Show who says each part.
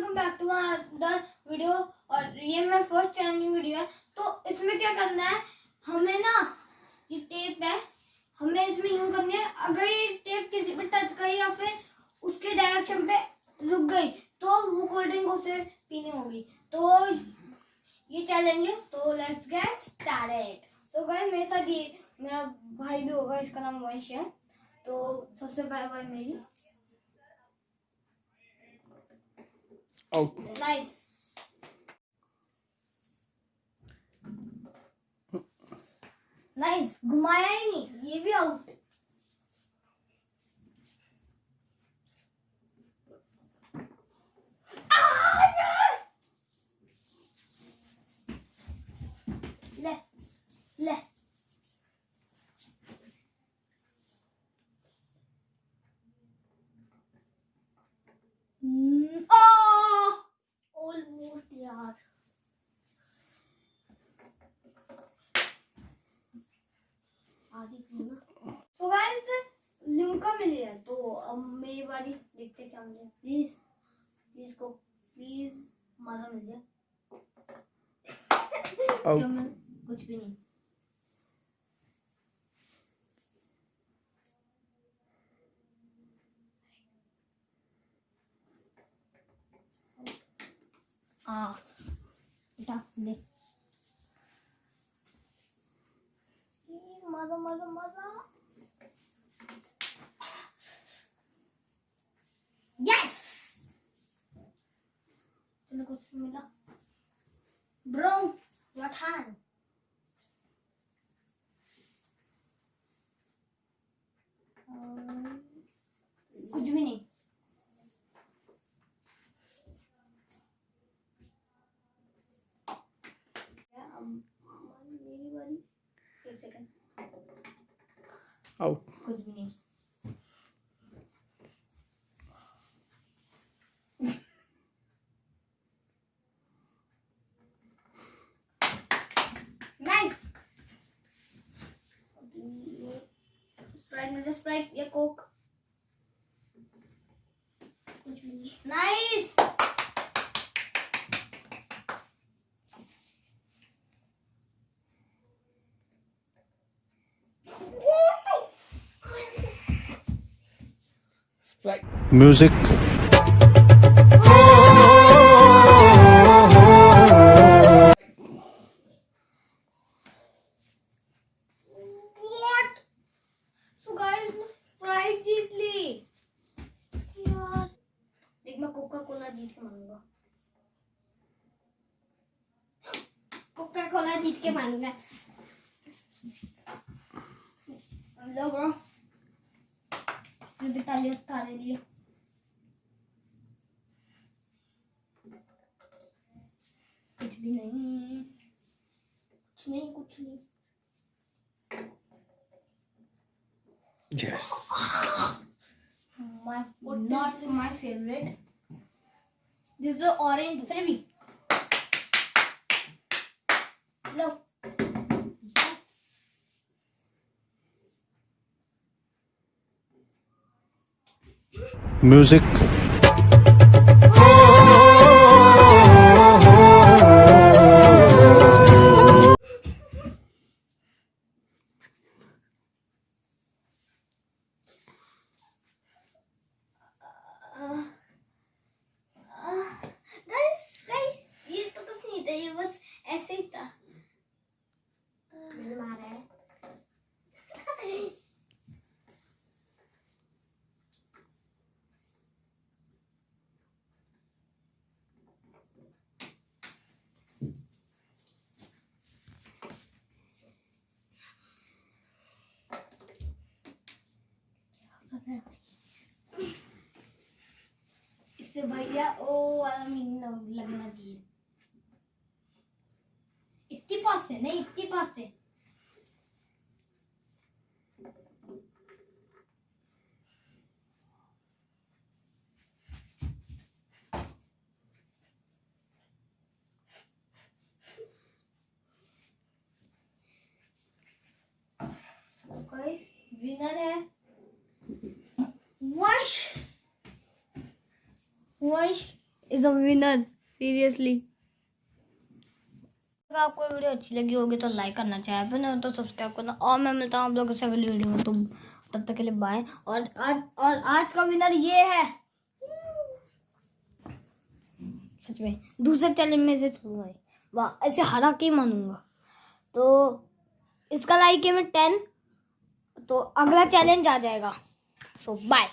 Speaker 1: Welcome back to other video और ये मेरा फ़र्स्ट चैलेंजिंग वीडियो है। तो इसमें क्या करना है? हमें ना ये टेप है, हमें इसमें यूँ करनी है, अगर ये टेप किसी पे टच करी या फिर उसके डायरेक्शन पे रुक गई तो वो कोल्ड ड्रिंक उसे पीनी होगी। तो ये चैलेंज है तो let's get started so guys मेरे साथ ये मेरा भाई भी होगा, इसका नाम वंश है। तो सबसे पहले भाई मेरी।
Speaker 2: आउट
Speaker 1: नाइस नाइस घुमाया ही नहीं ये भी आउट ले ले ऑलमोस्ट यार आधी थी ना? तो गाइस लिम्का मिल गया तो अब मेरी बारी देखते क्या मिले प्लीज़ प्लीज़ को प्लीज़ मज़ा मिल जाए कुछ भी नहीं। हाँ। उठा दे। मज़ा मज़ा मज़ा। यस चलो कुछ मिला। ब्रो व्हाट हैंड कुछ भी नहीं क्या, अब मेरी बारी एक सेकंड
Speaker 2: आउट
Speaker 1: कुछ भी नहीं स्प्राइट मुझे स्प्राइट या कोक कुछ भी नहीं nice
Speaker 2: Sprite
Speaker 3: music
Speaker 1: What? So guys, मैं फ्राइड जीत ली यार देख मैं कोका कोला जीत के मानूँगा। कोका कोला जीत के मानूँगा। लो ब्रो मैं भी ताली तारे लिए कुछ भी नहीं कुछ नहीं कुछ नहीं
Speaker 2: yes
Speaker 1: my not my favorite. This is the orange freebie.
Speaker 3: Music
Speaker 1: इससे भैया, ओ, वाला मीनिंग लगना चाहिए। इतनी पास से नहीं, इतनी पास से विनर है? वंश इज़ अ विनर सीरियसली अगर आपको वीडियो अच्छी लगी होगी तो लाइक करना चाहिए फिर तो सब्सक्राइब करना और मैं मिलता हूँ आप लोगों से अगली वीडियो में। तो तब तक के लिए बाय और आज और आज का विनर ये है। सच में, दूसरे चैलेंज में से छूँगा वाह, ऐसे हरा के मानूँगा। तो इसका लाइक है मैं टेन तो अगला चैलेंज आ जाएगा। सो बाय